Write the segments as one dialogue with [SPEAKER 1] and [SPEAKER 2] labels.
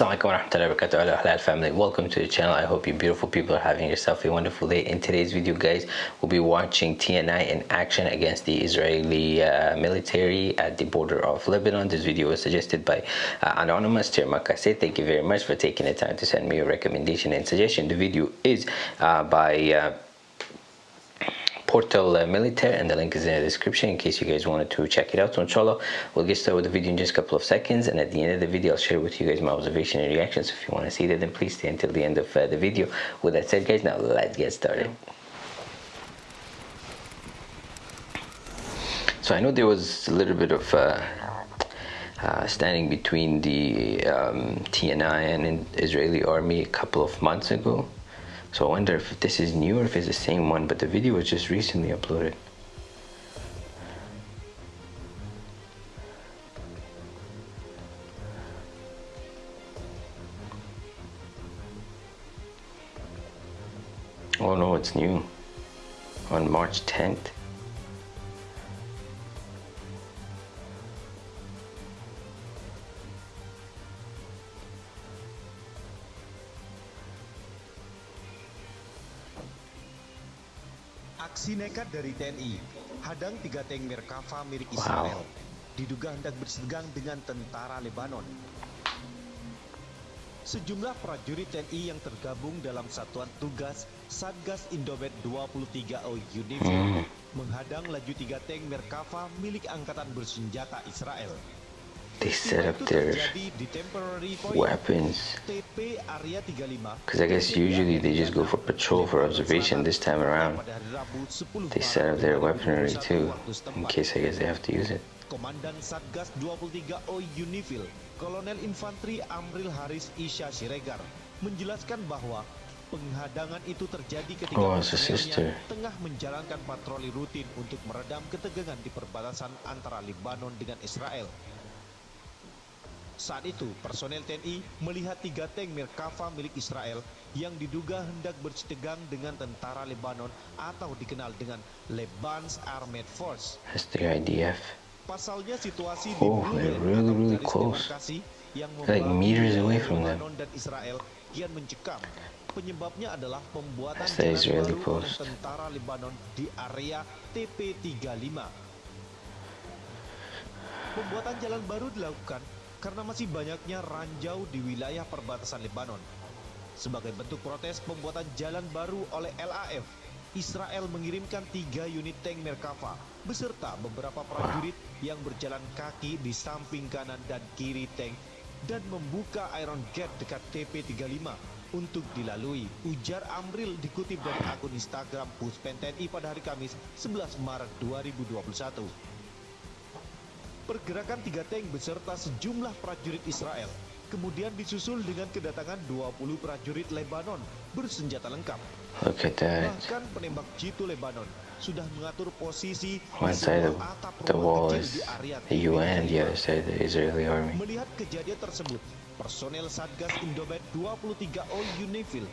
[SPEAKER 1] Assalamualaikum warahmatullahi wabarakatuh. Hello Halal family. Welcome to the channel. I hope you beautiful people are having yourself a wonderful day. In today's video guys we'll be watching TNI in action against the Israeli uh, military at the border of Lebanon. This video was suggested by uh, anonymous Termakase thank you very much for taking the time to send me your recommendation and suggestion. The video is uh, by uh, Portal uh, Militaire and the link is in the description in case you guys wanted to check it out. So inshallah we'll get started with the video in just a couple of seconds and at the end of the video I'll share with you guys my observation and reactions. If you want to see that then please stay until the end of uh, the video. With that said guys now let's get started. So I know there was a little bit of uh, uh, standing between the um, TNI and Israeli army a couple of months ago so I wonder if this is new or if it's the same one, but the video was just recently uploaded. Oh no, it's new. On March 10th.
[SPEAKER 2] Aksi nekat dari TNI, hadang tiga tank Merkava milik Israel, wow. diduga hendak bersegang dengan tentara Lebanon. Sejumlah prajurit TNI yang tergabung dalam satuan tugas Satgas Indobet 23O Unifil hmm. menghadang laju tiga tank Merkava milik Angkatan Bersenjata Israel.
[SPEAKER 1] They set up their weapons. Because I guess usually they just go for patrol for observation this time around. They set up their weaponry too in case I guess they have to use it.
[SPEAKER 2] Komandan Satgas 23O Unifil, Kolonel Infantri Amril Haris Isya Siregar, menjelaskan bahwa penghadangan itu terjadi ketika
[SPEAKER 1] oh,
[SPEAKER 2] tengah menjalankan patroli rutin untuk meredam ketegangan di perbatasan antara Lebanon dengan Israel. Saat itu, personel TNI melihat tiga tank Merkava milik Israel yang diduga hendak bersetegang dengan tentara Lebanon atau dikenal dengan Leban's Armed Force.
[SPEAKER 1] IDF.
[SPEAKER 2] Pasalnya situasi
[SPEAKER 1] oh,
[SPEAKER 2] di
[SPEAKER 1] they're really, really close.
[SPEAKER 2] yang
[SPEAKER 1] like meters away from them.
[SPEAKER 2] dan Israel kian mencekam. Penyebabnya adalah pembuatan
[SPEAKER 1] jalan
[SPEAKER 2] baru
[SPEAKER 1] post.
[SPEAKER 2] oleh tentara Lebanon di area TP35. Pembuatan jalan baru dilakukan karena masih banyaknya ranjau di wilayah perbatasan Lebanon. Sebagai bentuk protes pembuatan jalan baru oleh LAF, Israel mengirimkan tiga unit tank Merkava beserta beberapa prajurit yang berjalan kaki di samping kanan dan kiri tank dan membuka Iron Gate dekat TP35 untuk dilalui. Ujar Amril dikutip dari akun Instagram Puspen TNI pada hari Kamis 11 Maret 2021. Pergerakan tiga tank beserta sejumlah prajurit Israel kemudian disusul dengan kedatangan 20 prajurit Lebanon bersenjata lengkap. Bahkan penembak jitu Lebanon sudah mengatur posisi
[SPEAKER 1] One side of the wall is the UN, the other side the Israeli army.
[SPEAKER 2] Melihat kejadian tersebut, personel Satgas Indobet 23O Unifil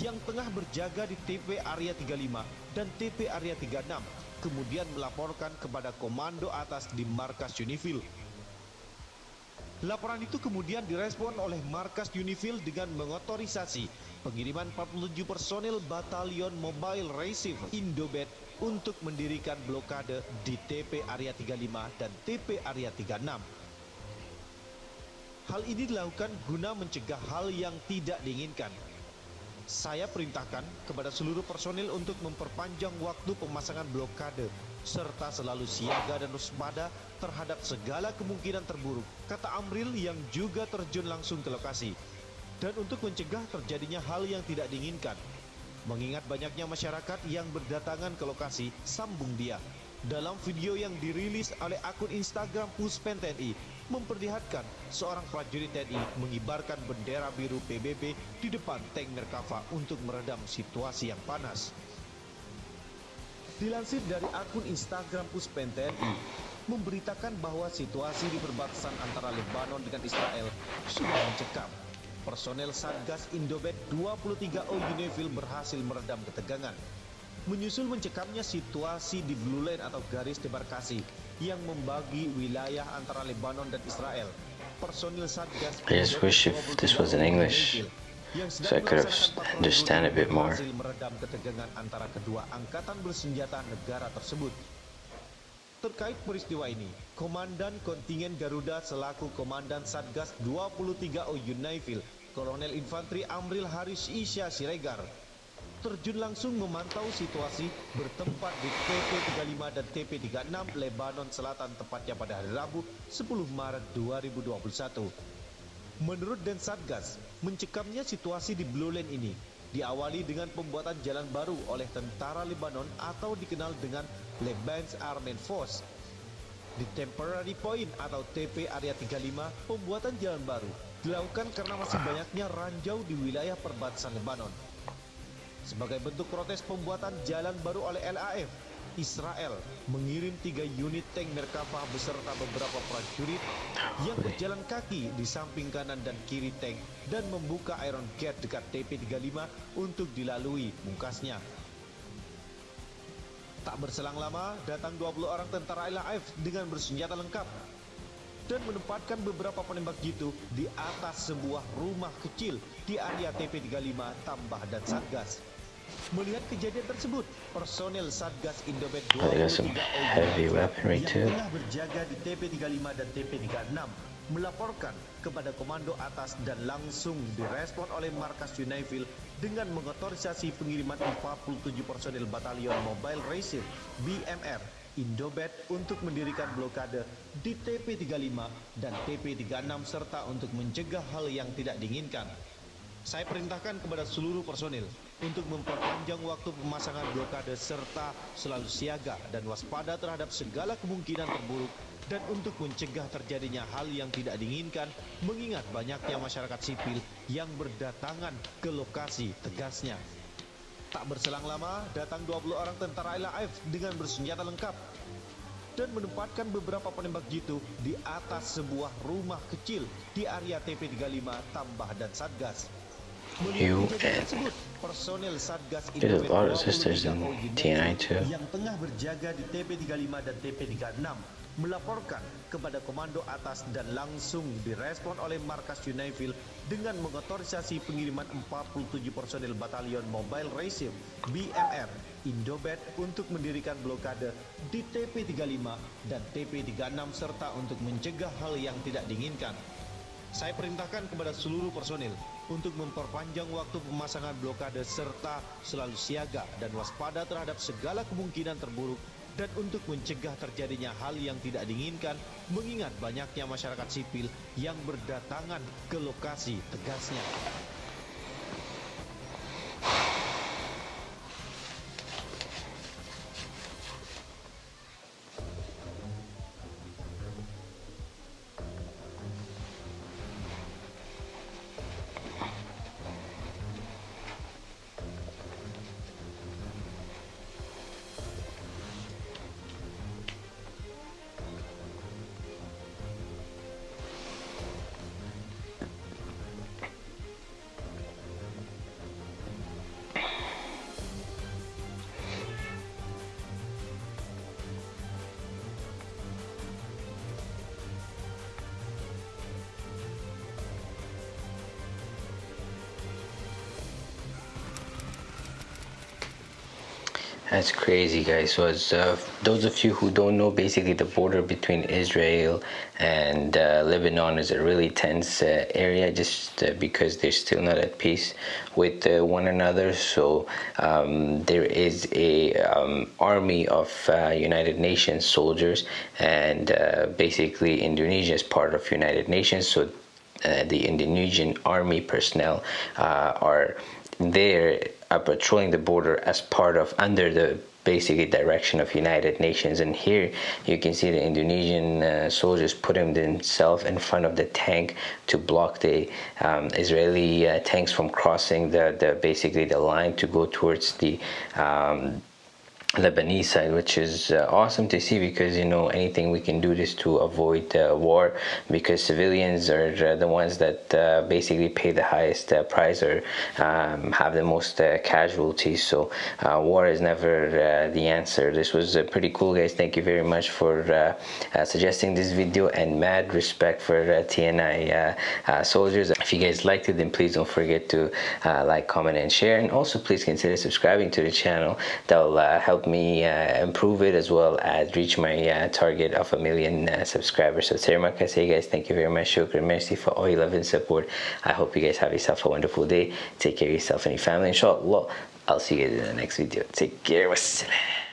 [SPEAKER 2] yang tengah berjaga di TP Area 35 dan TP Area 36 kemudian melaporkan kepada komando atas di markas Unifil. Laporan itu kemudian direspon oleh markas Unifil dengan mengotorisasi pengiriman 47 personel Batalion Mobile Receiver Indobet untuk mendirikan blokade di TP Area 35 dan TP Area 36. Hal ini dilakukan guna mencegah hal yang tidak diinginkan, saya perintahkan kepada seluruh personil untuk memperpanjang waktu pemasangan blokade serta selalu siaga dan waspada terhadap segala kemungkinan terburuk, kata Amril yang juga terjun langsung ke lokasi. Dan untuk mencegah terjadinya hal yang tidak diinginkan. Mengingat banyaknya masyarakat yang berdatangan ke lokasi, sambung dia. Dalam video yang dirilis oleh akun Instagram Puspen TNI, memperlihatkan seorang prajurit TNI mengibarkan bendera biru PBB di depan tank Merkava untuk meredam situasi yang panas. Dilansir dari akun Instagram Puspen TNI, memberitakan bahwa situasi di perbatasan antara Lebanon dengan Israel sudah mencekam. Personel Satgas Indobet 23O Unifil berhasil meredam ketegangan menyusul mencekamnya situasi di Blue Line atau garis demarkasi yang membagi wilayah antara Lebanon dan Israel. personil Satgas
[SPEAKER 1] I just wish if this was in English so I could have understand a bit more.
[SPEAKER 2] meredam ketegangan antara kedua angkatan bersenjata negara tersebut. Terkait peristiwa ini, Komandan Kontingen Garuda selaku Komandan Satgas 23O Yunaifil, Kolonel Infanteri Amril Haris Isya Siregar, terjun langsung memantau situasi bertempat di TP35 dan TP36 Lebanon Selatan tepatnya pada hari Rabu 10 Maret 2021. Menurut Densatgas, mencekamnya situasi di Blue Lane ini diawali dengan pembuatan jalan baru oleh tentara Lebanon atau dikenal dengan Lebanese Armed Force. Di Temporary Point atau TP Area 35, pembuatan jalan baru dilakukan karena masih banyaknya ranjau di wilayah perbatasan Lebanon. Sebagai bentuk protes pembuatan jalan baru oleh LAF, Israel mengirim tiga unit tank Merkava beserta beberapa prajurit yang berjalan kaki di samping kanan dan kiri tank dan membuka Iron Gate dekat TP35 untuk dilalui pungkasnya. Tak berselang lama, datang 20 orang tentara LAF dengan bersenjata lengkap dan menempatkan beberapa penembak jitu di atas sebuah rumah kecil di area TP35 Tambah dan Satgas. Melihat kejadian tersebut, personel Satgas Indobet
[SPEAKER 1] Oh, they got some
[SPEAKER 2] 23
[SPEAKER 1] heavy weaponry
[SPEAKER 2] yang
[SPEAKER 1] too.
[SPEAKER 2] berjaga di TP35 dan TP36 melaporkan kepada komando atas dan langsung direspon oleh markas Yunaifil dengan mengotorisasi pengiriman 47 personil batalion Mobile Racer BMR Indobet untuk mendirikan blokade di TP35 dan TP36 serta untuk mencegah hal yang tidak diinginkan. Saya perintahkan kepada seluruh personil untuk memperpanjang waktu pemasangan blokade serta selalu siaga dan waspada terhadap segala kemungkinan terburuk dan untuk mencegah terjadinya hal yang tidak diinginkan mengingat banyaknya masyarakat sipil yang berdatangan ke lokasi tegasnya. Tak berselang lama, datang 20 orang tentara LAF dengan bersenjata lengkap dan menempatkan beberapa penembak jitu di atas sebuah rumah kecil di area TP35 Tambah dan Satgas. Melihat tersebut, personel Satgas
[SPEAKER 1] There's a
[SPEAKER 2] Indobet
[SPEAKER 1] lot of sisters
[SPEAKER 2] 23
[SPEAKER 1] in
[SPEAKER 2] Ogi
[SPEAKER 1] TNI too.
[SPEAKER 2] yang tengah berjaga di TP35 dan TP36 melaporkan kepada komando atas dan langsung direspon oleh markas Yunaifil dengan mengotorisasi pengiriman 47 personil batalion Mobile Racer BMR Indobet untuk mendirikan blokade di TP35 dan TP36 serta untuk mencegah hal yang tidak diinginkan. Saya perintahkan kepada seluruh personil untuk memperpanjang waktu pemasangan blokade serta selalu siaga dan waspada terhadap segala kemungkinan terburuk dan untuk mencegah terjadinya hal yang tidak diinginkan mengingat banyaknya masyarakat sipil yang berdatangan ke lokasi tegasnya.
[SPEAKER 1] That's crazy, guys. So, as uh, those of you who don't know, basically the border between Israel and uh, Lebanon is a really tense uh, area, just uh, because they're still not at peace with uh, one another. So, um, there is a um, army of uh, United Nations soldiers, and basically Indonesia is part of United Nations. So, the Indonesian army personnel are there are patrolling the border as part of under the basically direction of United Nations. And here you can see the Indonesian uh, soldiers putting themselves in front of the tank to block the um, Israeli uh, tanks from crossing the, the basically the line to go towards the um, Lebanese side, which is uh, awesome to see because you know anything we can do this to avoid uh, war because civilians are uh, the ones that uh, basically pay the highest uh, price or um, have the most uh, casualties. So war is never the answer. This was pretty cool, guys. Thank you very much for suggesting this video and mad respect for TNI soldiers. If you guys liked it, then please don't forget to like, comment, and share. And also, please consider subscribing to the channel. That will help me uh, improve it as well as reach my uh, target of a million uh, subscribers. So terima kasih guys. Thank you very much. Shukran. Merci for all your love and support. I hope you guys have yourself a wonderful day. Take care of yourself and your family. Inshallah, I'll see you guys in the next video. Take care. Wassalam.